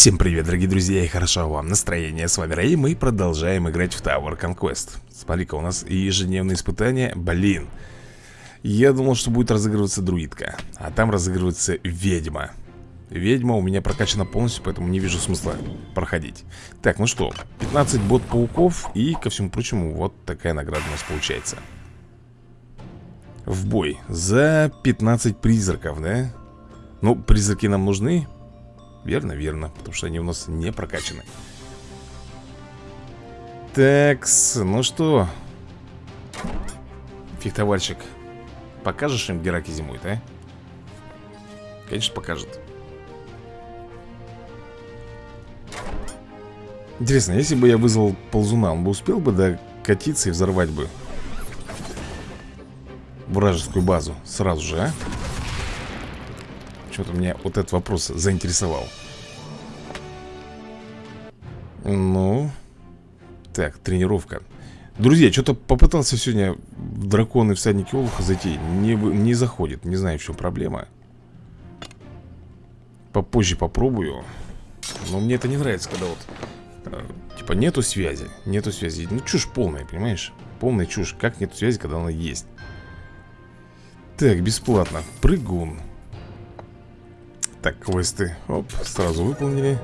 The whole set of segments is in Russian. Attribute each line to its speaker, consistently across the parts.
Speaker 1: Всем привет, дорогие друзья, и хорошо вам настроение. С вами Рэй, мы продолжаем играть в Tower Conquest. Смотри-ка, у нас ежедневные испытания. Блин. Я думал, что будет разыгрываться друидка, а там разыгрывается ведьма. Ведьма у меня прокачана полностью, поэтому не вижу смысла проходить. Так, ну что, 15 бот-пауков и, ко всему прочему, вот такая награда у нас получается. В бой за 15 призраков, да? Ну, призраки нам нужны, Верно, верно, потому что они у нас не прокачаны Такс, ну что Фехтовальщик Покажешь им, где раки зимуют, а? Конечно, покажет Интересно, если бы я вызвал ползуна Он бы успел бы докатиться и взорвать бы Вражескую базу Сразу же, а? Что-то меня вот этот вопрос заинтересовал. Ну Так, тренировка. Друзья, что-то попытался сегодня в драконы всадники Олуха зайти. Не, не заходит, не знаю, в чем проблема. Попозже попробую. Но мне это не нравится, когда вот э, Типа нету связи Нету связи, ну чушь полная, понимаешь? Полная чушь, как нету связи, когда она есть? Так, бесплатно. Прыгун так, квесты, оп, сразу выполнили.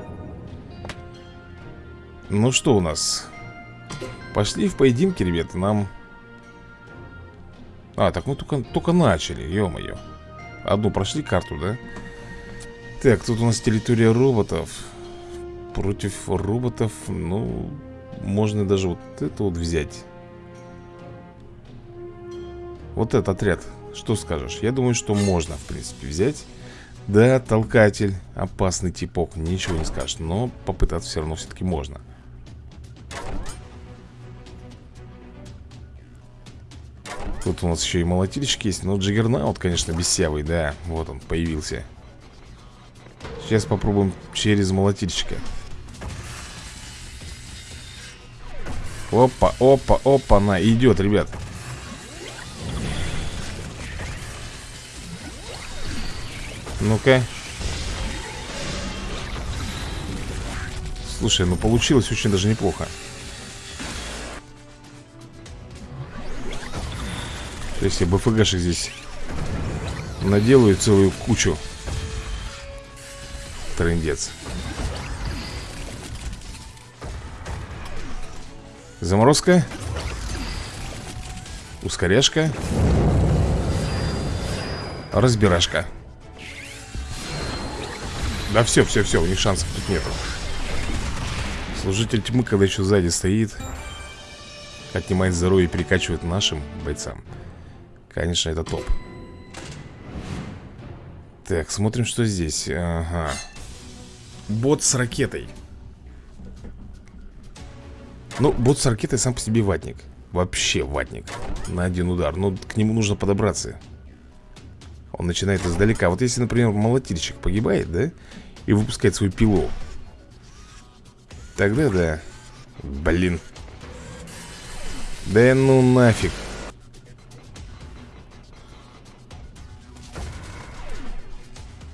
Speaker 1: Ну что у нас? Пошли в поединки, ребята, нам. А, так мы только, только начали, ё-моё. Одну прошли карту, да? Так, тут у нас территория роботов. Против роботов, ну Можно даже вот это вот взять. Вот этот отряд Что скажешь? Я думаю, что можно, в принципе, взять да, толкатель, опасный типок, ничего не скажешь Но попытаться все равно все-таки можно. Тут у нас еще и молотильщик есть Но Джиггернаут, конечно, бесявый, да Вот он, появился. Сейчас попробуем через молотильщика Опа, опа, опа, на, идет, ребят Ну-ка. Слушай, ну получилось очень даже неплохо. То есть я БФГшек здесь Наделаю целую кучу. Трындец Заморозка. Ускоряшка. Разбирашка да все, все, все, у них шансов тут нету. Служитель тьмы, когда еще сзади стоит Отнимает здоровье и перекачивает нашим бойцам. Конечно, это топ. Так, смотрим, что здесь. Ага. Бот с ракетой. Ну, бот с ракетой сам по себе ватник. Вообще ватник. На один удар. Но к нему нужно подобраться. Он начинает издалека. Вот если, например, молотильщик погибает, да? И выпускает свою пилу. Тогда да. Блин. Да ну нафиг.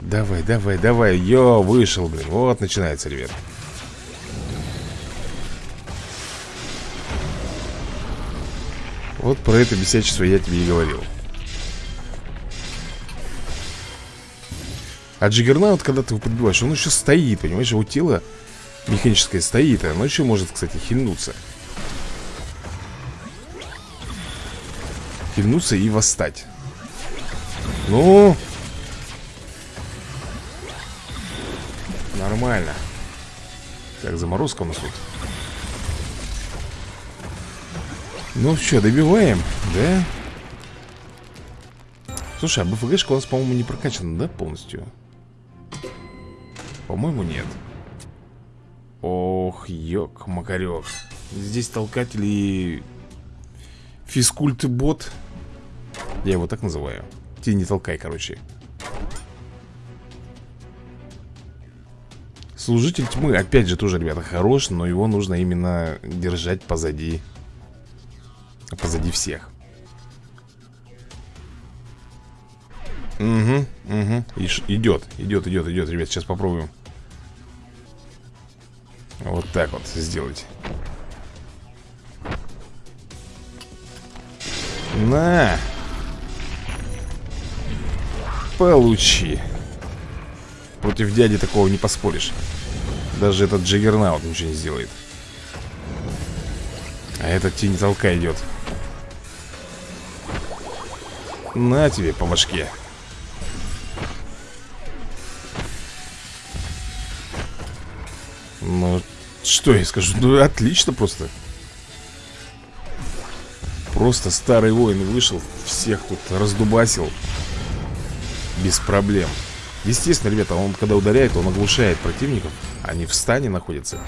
Speaker 1: Давай, давай, давай. Йо, вышел, блин. Вот начинается, ребят. Вот про это бесячество я тебе и говорил А Джиггернаут, когда ты его подбиваешь, он еще стоит, понимаешь? Его тело механическое стоит, оно еще может, кстати, хильнуться. Хильнуться и восстать. Ну... Нормально. Так, заморозка у нас тут. Ну что, добиваем, да? Слушай, а БФГшка у нас, по-моему, не прокачана, да, полностью? По-моему, нет. Ох, ёк, макарек Здесь толкатель и физкульт-бот. Я его так называю. Ты не толкай, короче. Служитель тьмы, опять же, тоже, ребята, хорош Но его нужно именно держать позади. Позади всех. Угу, угу Идет, идет, идет, идет, ребят, сейчас попробуем Вот так вот сделать. На. Получи. Против дяди такого не поспоришь. Даже этот Джиггернаут ничего не сделает. А этот тень толка идет. На тебе по башке. Ну, что я скажу? Ну, отлично просто. Просто старый воин вышел Всех тут раздубасил. Без проблем. Естественно, ребята, он когда ударяет Он оглушает противников. Они в стане находятся.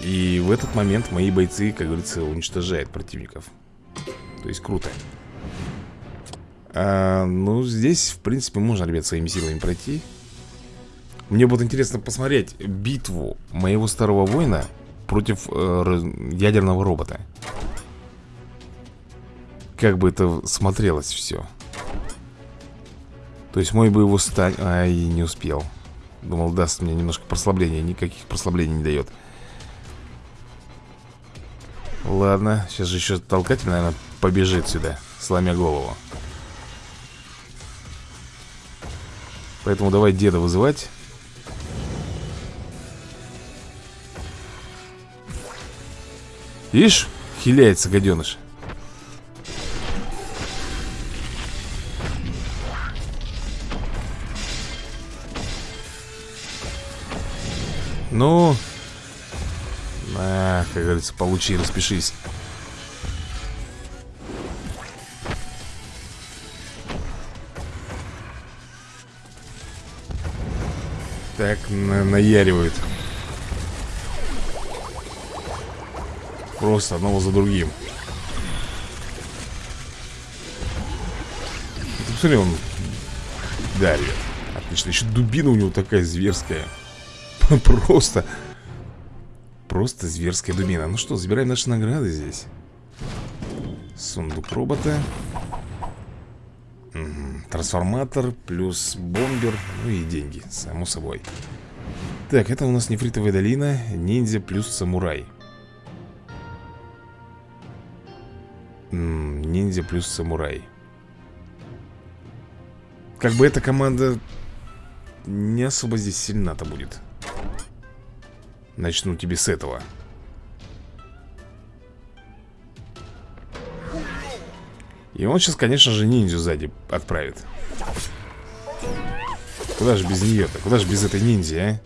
Speaker 1: И в этот момент мои бойцы, как говорится, уничтожают противников. То есть круто. А, Ну, здесь, в принципе, можно, ребят, своими силами пройти Мне будет интересно посмотреть битву моего старого воина Против э, ядерного робота. Как бы это смотрелось все То есть мой бы его стань... Ай, не успел. Думал, даст мне немножко прослабления Никаких прослаблений не дает Ладно, сейчас же еще толкатель, наверное, побежит сюда Сломя голову. Поэтому давай деда вызывать Видишь, хиляется гаденыш Ну На, как говорится, получи, распишись. Так, на наяривают Просто одного за другим. Ты посмотри, он давит Отлично, еще дубина у него такая зверская. Просто Просто зверская дубина. Ну что, забираем наши награды здесь. Сундук робота. Трансформатор Плюс бомбер. Ну и деньги, само собой. Так, это у нас нефритовая долина. Ниндзя плюс самурай Ниндзя плюс самурай. Как бы эта команда Не особо здесь сильна-то будет. Начну тебе с этого. И он сейчас, конечно же, ниндзю сзади отправит. Куда же без нее-то? Куда же без этой ниндзи, а?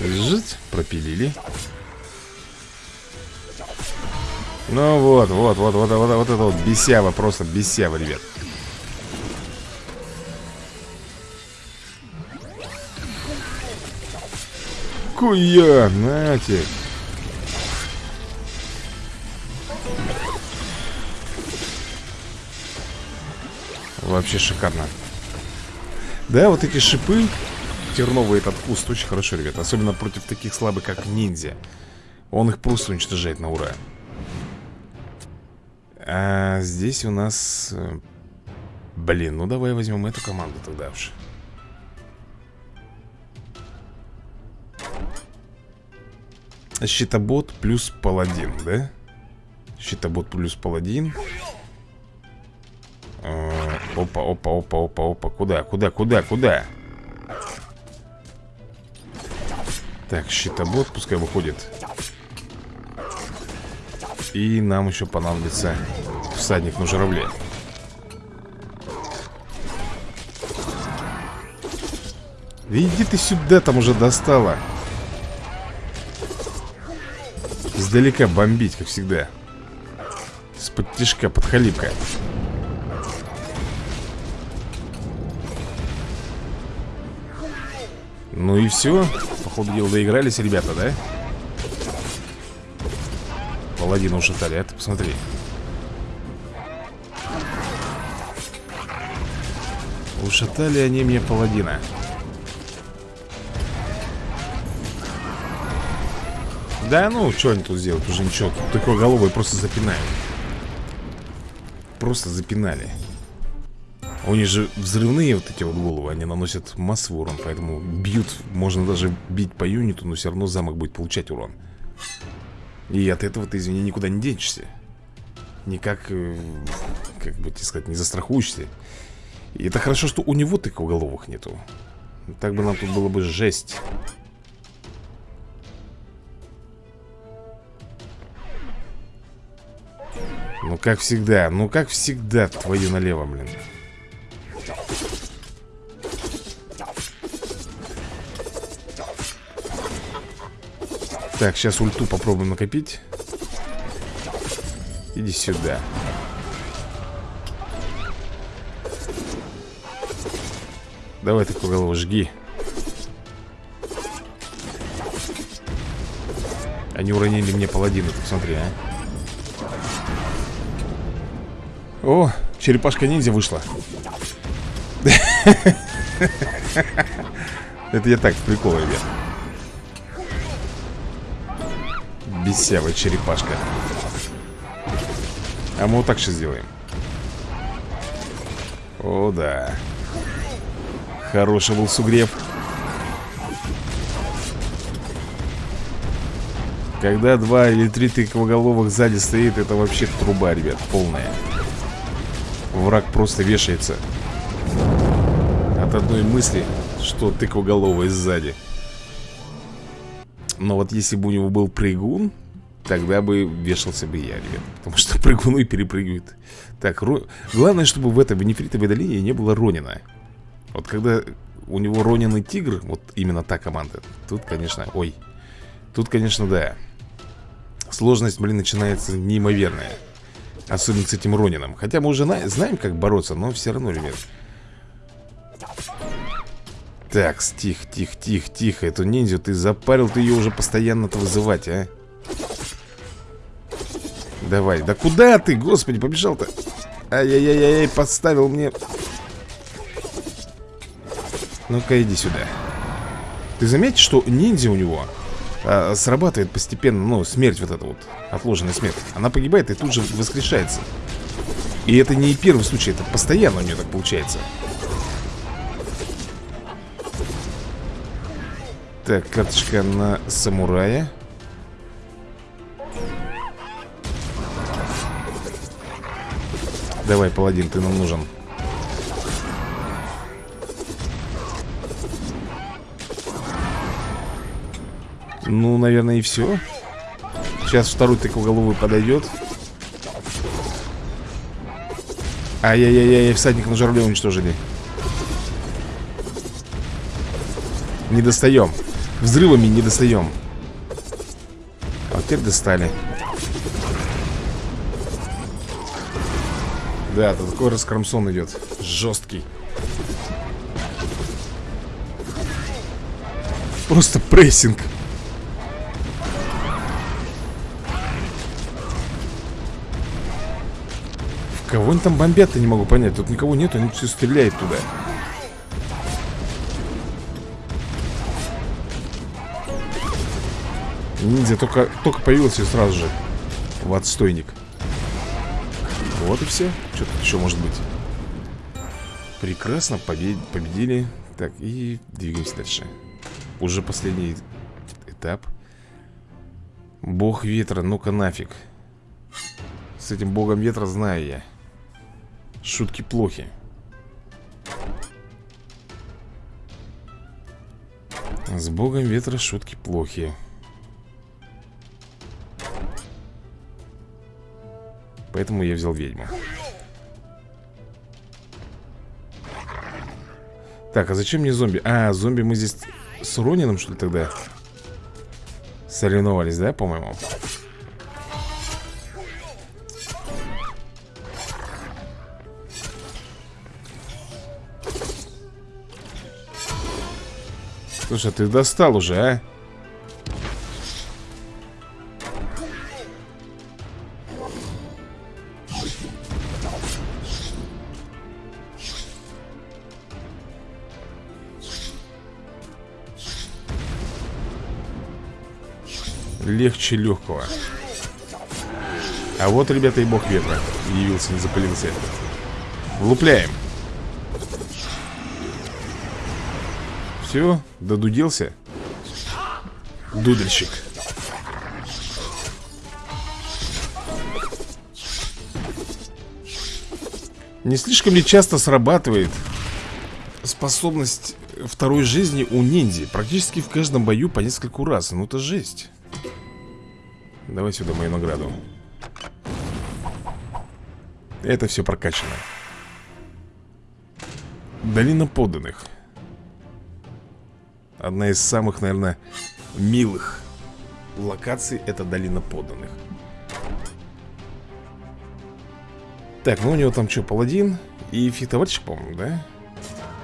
Speaker 1: Жить, пропилили Ну вот, вот, вот, вот, вот, вот это вот бесява, просто бесява, ребят. Нихуя, нате. Вообще шикарно. Да, вот эти шипы Терновый этот куст очень хорошо, ребята Особенно против таких слабых, как ниндзя. Он их просто уничтожает на ура А здесь у нас э, Блин, ну давай возьмем эту команду тогда уж Щитобот плюс паладин, да? Щитобот плюс паладин а, Опа, опа, опа, опа, опа Куда, куда, куда, куда? Так, щитобот пускай выходит И нам еще понадобится Всадник на журавле. Иди ты сюда, там уже достала Издалека бомбить, как всегда. С-под тяжка, Ну и все Походу дела доигрались ребята, да? Паладина ушатали, а ты посмотри Ушатали они мне паладина Да ну, что они тут сделают? Уже ничего. Тут такой головой просто запинают. Просто запинали. У них же взрывные вот эти вот головы Они наносят массовый урон Поэтому бьют, можно даже бить по юниту Но все равно замок будет получать урон И от этого ты, извини, никуда не денешься. Никак, э, как бы тебе сказать, не застрахуешься. И это хорошо, что у него тыквоголовых нету. Так бы нам тут было бы жесть. Ну как всегда, ну как всегда Твою налево, блин Так, сейчас ульту попробуем накопить. Иди сюда. Давай такую голову жги. Они уронили мне паладина, посмотри, а. О, черепашка-ниндзя вышла. Это я так, прикол, ребят Бесявая черепашка. А мы вот так сейчас сделаем. О, да. Хороший был сугреб. Когда два или три тыквоголовых сзади стоит Это вообще труба, ребят, полная. Враг просто вешается. От одной мысли Что тыквоголовый сзади но вот если бы у него был прыгун Тогда бы вешался бы я, ребят. Потому что прыгуны перепрыгивают Так, ро... главное, чтобы в этой бенефритовой долине не было Ронина. Вот когда у него Ронин и Тигр Вот именно та команда Тут, конечно, ой Тут, конечно, да. Сложность, блин, начинается неимоверная. Особенно с этим Ронином. Хотя мы уже знаем, как бороться Но все равно, ребят так, тихо, тихо, тихо, тихо Эту ниндзю ты запарил, ты ее уже постоянно-то вызывать, а? Давай, да куда ты, господи, побежал-то? Ай-яй-яй-яй, подставил мне. Ну-ка, иди сюда. Ты заметишь, что ниндзя у него а, Срабатывает постепенно, ну, смерть вот эта вот Отложенная смерть. Она погибает и тут же воскрешается. И это не первый случай, это постоянно у нее так получается Так, карточка на самурая. Давай, паладин, ты нам нужен. Ну, наверное, и все Сейчас второй тыквоголовый подойдет Ай-яй-яй-яй, всадник на журавле уничтожили. Не достаем Взрывами не достаем А теперь достали. Да, тут такой раскромсон идет Жесткий Просто прессинг. Кого они там бомбят-то, не могу понять. Тут никого нет, они все стреляют туда Ниндзя только, только появился и сразу же в отстойник. Вот и все. Что тут еще может быть? Прекрасно, побед... победили. Так, и двигаемся дальше. Уже последний этап. Бог ветра, ну-ка нафиг. С этим богом ветра знаю я. Шутки плохи. С богом ветра шутки плохи. Поэтому я взял ведьму Так, а зачем мне зомби? А, зомби мы здесь с Ронином, что ли, тогда? Соревновались, да, по-моему? Слушай, а ты достал уже, а? Легче легкого А вот, ребята, и бог ветра Явился, не запылился Влупляем. Все, додуделся Дудельщик Не слишком ли часто срабатывает способность второй жизни у ниндзя? Практически в каждом бою по нескольку раз. Ну это жесть. Давай сюда мою награду. Это все прокачано. Долина подданных. Одна из самых, наверное, милых локаций это долина подданных. Так, ну у него там что, паладин и фехтовальщик, по-моему, да?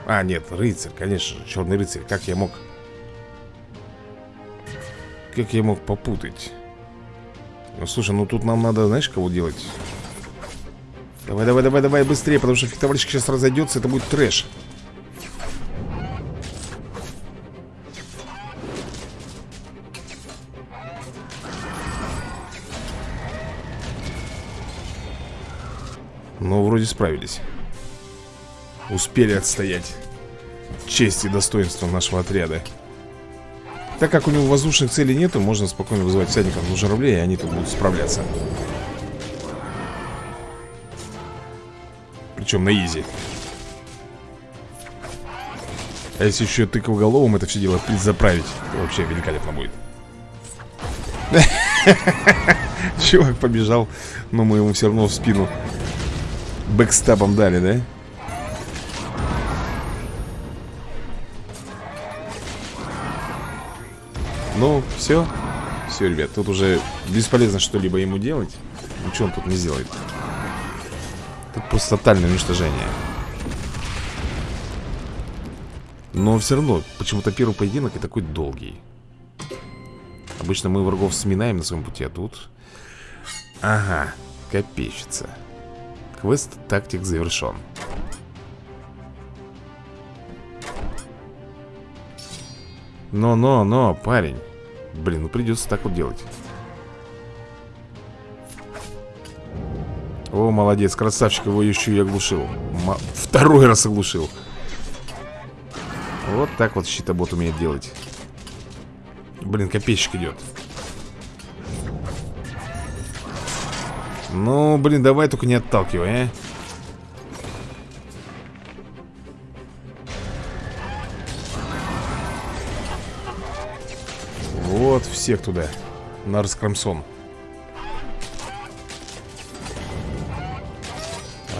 Speaker 1: А, нет, рыцарь, конечно же, черный рыцарь Как я мог... Как я мог попутать? Ну, слушай, ну тут нам надо, знаешь, кого делать? Давай, давай, давай, давай, быстрее Потому что фехтовальщик сейчас разойдется, это будет трэш. Но вроде справились. Успели отстоять Честь и достоинство нашего отряда Так как у него воздушных целей нету Можно спокойно вызывать всадников на журавлей И они тут будут справляться. Причем на изи. А если еще тыковголовым это все дело заправить то Вообще великолепно будет. Чувак побежал Но мы ему все равно в спину Бэкстабом дали, да? Ну, все Все, ребят, тут уже бесполезно что-либо ему делать. Ничего он тут не сделает? Тут просто тотальное уничтожение. Но все равно, почему-то первый поединок и такой долгий. Обычно мы врагов сминаем на своем пути, а тут... Ага, копейщица. Квест тактик завершен. Но-но-но, парень. Блин, ну придется так вот делать. О, молодец, красавчик, его еще и оглушил. М Второй раз оглушил. Вот так вот щитобот умеет делать. Блин, копейщик идет. Ну, блин, давай только не отталкивай, а всех туда На раскромсон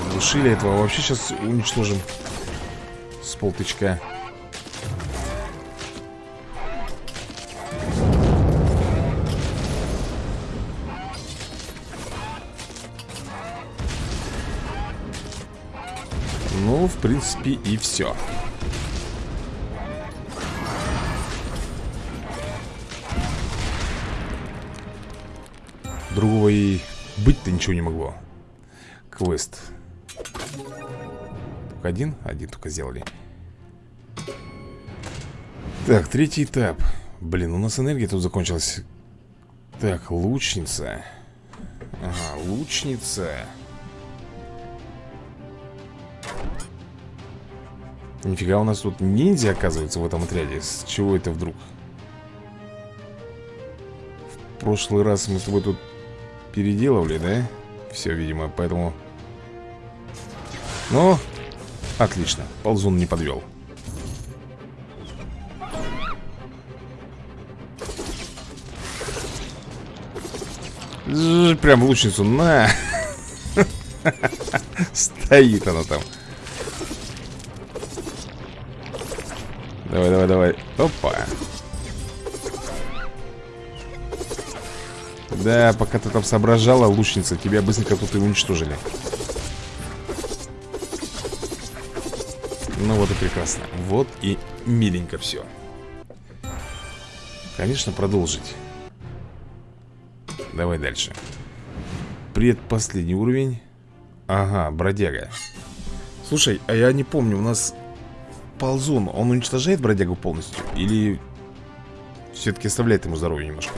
Speaker 1: Оглушили этого. Вообще сейчас уничтожим С полтычка. Принципе, и все. Другого и быть-то ничего не могло. Квест. Только один? Один только сделали. Так, третий этап. Блин, у нас энергия тут закончилась. Так, лучница. Ага, лучница. Нифига, у нас тут ниндзя, оказывается, в этом отряде С чего это вдруг? В прошлый раз мы с тобой тут переделывали, да? Все, видимо, поэтому... Ну, отлично, ползун не подвел Прям лучницу, на! Стоит она там Давай, давай, давай. Опа. Да, пока ты там соображала, лучница, тебя быстренько тут и уничтожили. Ну вот и прекрасно. Вот и миленько все. Конечно, продолжить. Давай дальше. Предпоследний уровень. Ага, бродяга. Слушай, а я не помню, у нас ползун, он уничтожает бродягу полностью? Или все-таки оставляет ему здоровье немножко?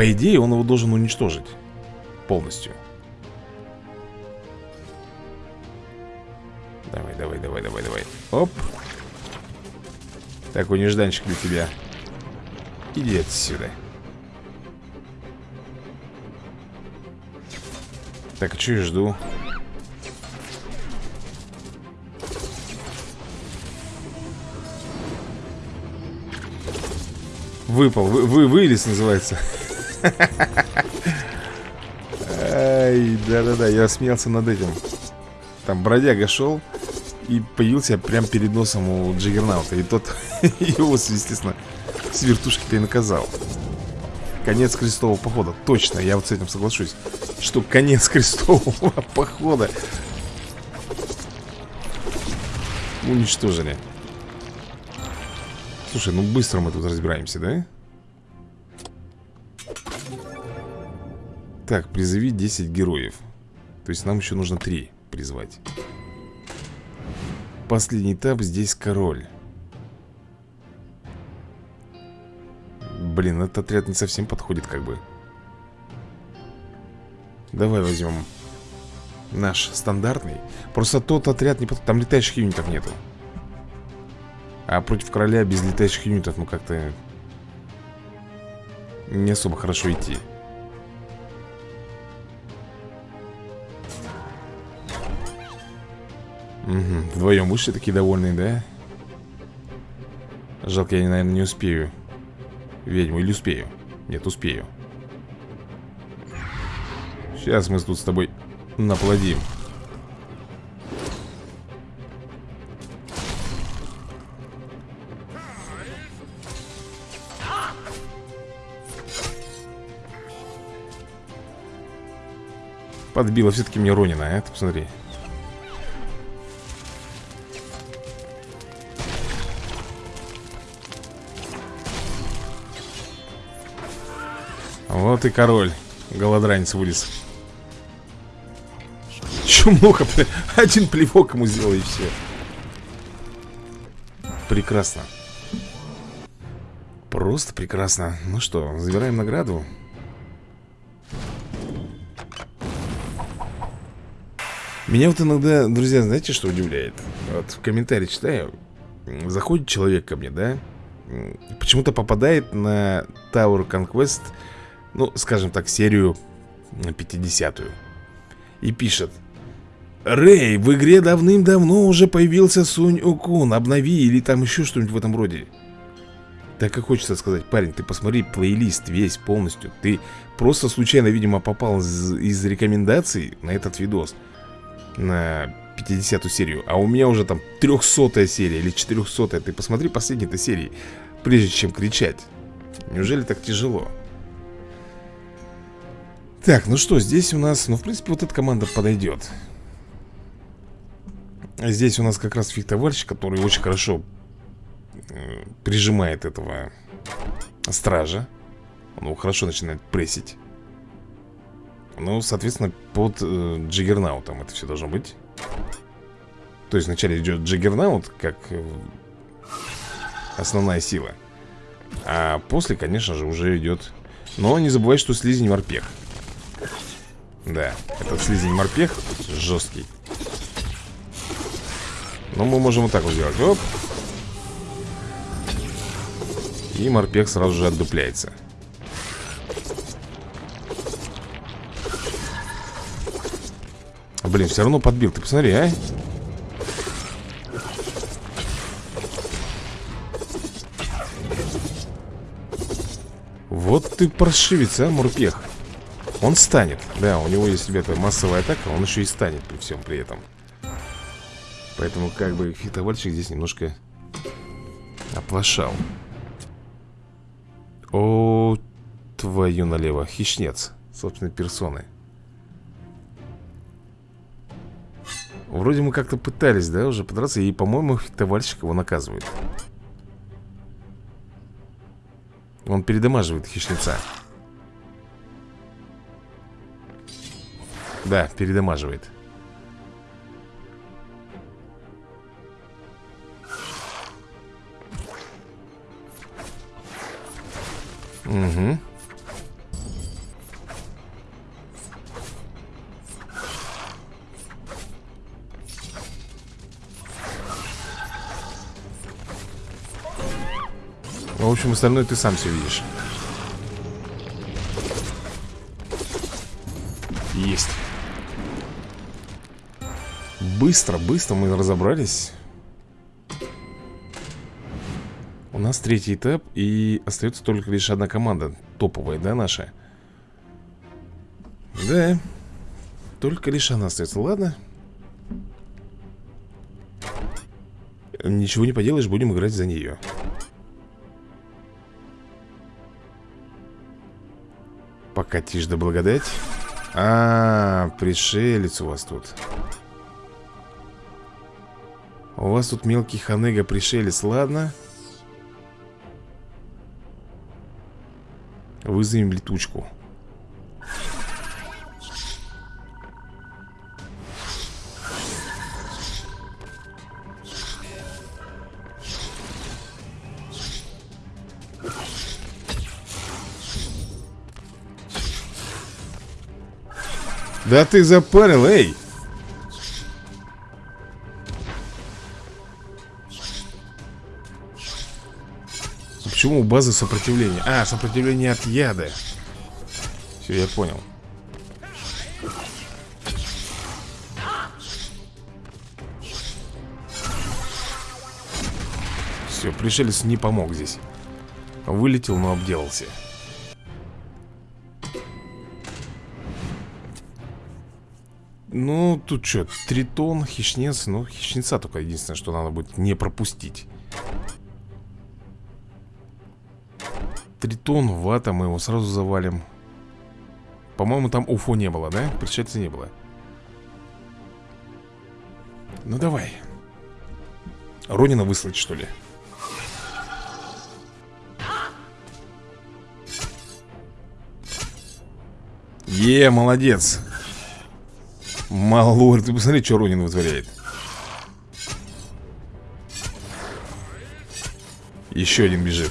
Speaker 1: По идее, он его должен уничтожить полностью. Давай, давай, давай, давай, давай. Оп. Такой нежданчик для тебя. Иди отсюда. Так, а что я жду? Выпал, вы, вы, вылез называется Да-да-да, я смеялся над этим. Там бродяга шел И появился прямо перед носом у Джиггернаута. И тот его, естественно, с вертушки-то и наказал. Конец крестового похода. Точно, я вот с этим соглашусь Что конец крестового похода Уничтожили. Слушай, ну быстро мы тут разбираемся, да? Так, призови 10 героев. То есть нам еще нужно 3 призвать. Последний этап здесь король. Блин, этот отряд не совсем подходит как бы. Давай возьмем Наш стандартный. Просто тот отряд не подходит Там летающих юнитов нету. А против короля без летающих юнитов, ну как-то Не особо хорошо идти Угу, вдвоем вышли такие довольные, да? Жалко, я, наверное, не успею Ведьму или успею? Нет, успею Сейчас мы тут с тобой наплодим Подбила все-таки мне Ронина, а? Ты посмотри. Вот и король. Голодранец вылез. Чумуха, один плевок ему сделал и все. Прекрасно. Просто прекрасно. Ну что, забираем награду. Меня вот иногда, друзья, знаете, что удивляет? Вот в комментарии читаю Заходит человек ко мне, да? Почему-то попадает на Tower Conquest Ну, скажем так, серию 50-ю И пишет Рэй, в игре давным-давно уже появился Сунь Укун Обнови или там еще что-нибудь в этом роде Так и хочется сказать, парень, ты посмотри плейлист весь полностью. Ты просто случайно, видимо, попал из, из рекомендаций на этот видос на 50 серию. А у меня уже там 300 серия или 400 Ты посмотри последние-то серии Прежде чем кричать. Неужели так тяжело? Так, ну что, здесь у нас Ну, в принципе, вот эта команда подойдет. Здесь у нас как раз фехтовальщик Который очень хорошо э, Прижимает этого Стража. Он его хорошо начинает прессить. Ну, соответственно, под э, Джиггернаутом это все должно быть. То есть вначале идет Джиггернаут Как э, основная сила. А после, конечно же, уже идет Но не забывай, что слизень морпех Да, этот слизень морпех жесткий. Но мы можем вот так вот сделать. Оп. И морпех сразу же отдупляется. Блин, все равно подбил, ты посмотри, а. Вот ты паршивец, а, Мурпех Он станет, да, у него есть, ребята, массовая атака Он еще и станет при всем при этом. Поэтому как бы фитовальщик здесь немножко Оплошал. О, твою налево Хищнец, собственной персоны Вроде мы как-то пытались, да, уже подраться И, по-моему, фехтовальщик его наказывает. Он передамаживает хищница Да, передамаживает. Угу В общем, остальное ты сам все видишь. Быстро, быстро мы разобрались. У нас третий этап И остается только лишь одна команда Топовая, да, наша? Да Только лишь она остается, ладно. Ничего не поделаешь, будем играть за нее. Покатишь да благодать. А, -а, а, пришелец у вас тут У вас тут мелкий ханыга пришелец, ладно. Вызовем летучку. Да ты запарил, эй! Почему у базы сопротивление? А, сопротивление от яда. Все, я понял. Все, пришелец не помог здесь. Вылетел, но обделался. Ну, тут что, тритон, хищнец. Ну, хищнеца только единственное, что надо будет не пропустить Тритон, вата, мы его сразу завалим. По-моему, там уфо не было, да? Пришельца не было. Ну, давай. Ронина выслать, что ли? Е, молодец. Малор, ты посмотри, что Ронин вытворяет. Еще один бежит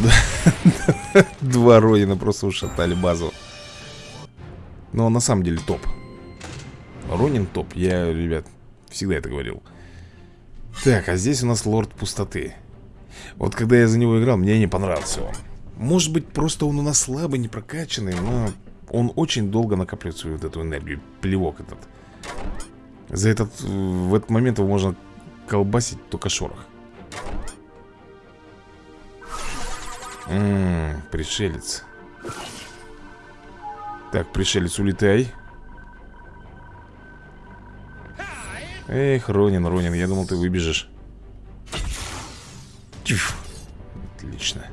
Speaker 1: Два Ронина просто ушатали базу. Но он на самом деле топ. Ронин топ, я, ребят, всегда это говорил. Так, а здесь у нас лорд пустоты Вот когда я за него играл, мне не понравился он. Может быть, просто он у нас слабый, не прокачанный, но он очень долго накапливает свою вот эту энергию Плевок этот. За этот, в этот момент его можно колбасить только шорох Ммм, пришелец. Так, пришелец, улетай. Эх, Ронин, Ронин, я думал, ты выбежишь. Тьф. Отлично.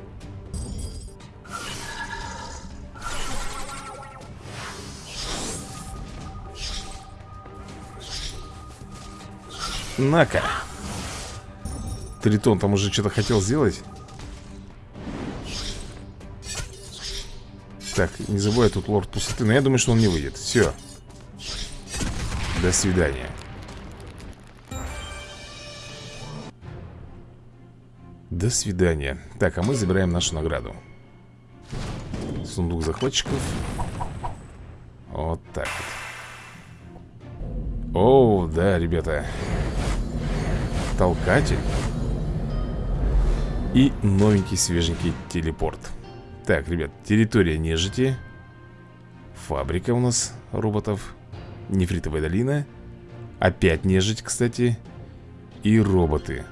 Speaker 1: На-ка. Тритон там уже что-то хотел сделать Так, не забывай, тут лорд пустоты Но я думаю, что он не выйдет. Все До свидания. До свидания. Так, а мы забираем нашу награду. Сундук захватчиков. Вот так вот. О, да, ребята. Толкатель. И новенький свеженький телепорт Так, ребят, территория нежити. Фабрика у нас роботов. Нефритовая долина. Опять нежить, кстати. И роботы.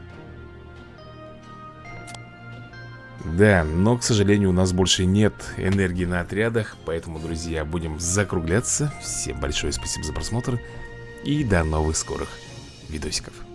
Speaker 1: Да, но, к сожалению, у нас больше нет энергии на отрядах Поэтому, друзья, будем закругляться. Всем большое спасибо за просмотр. И до новых скорых видосиков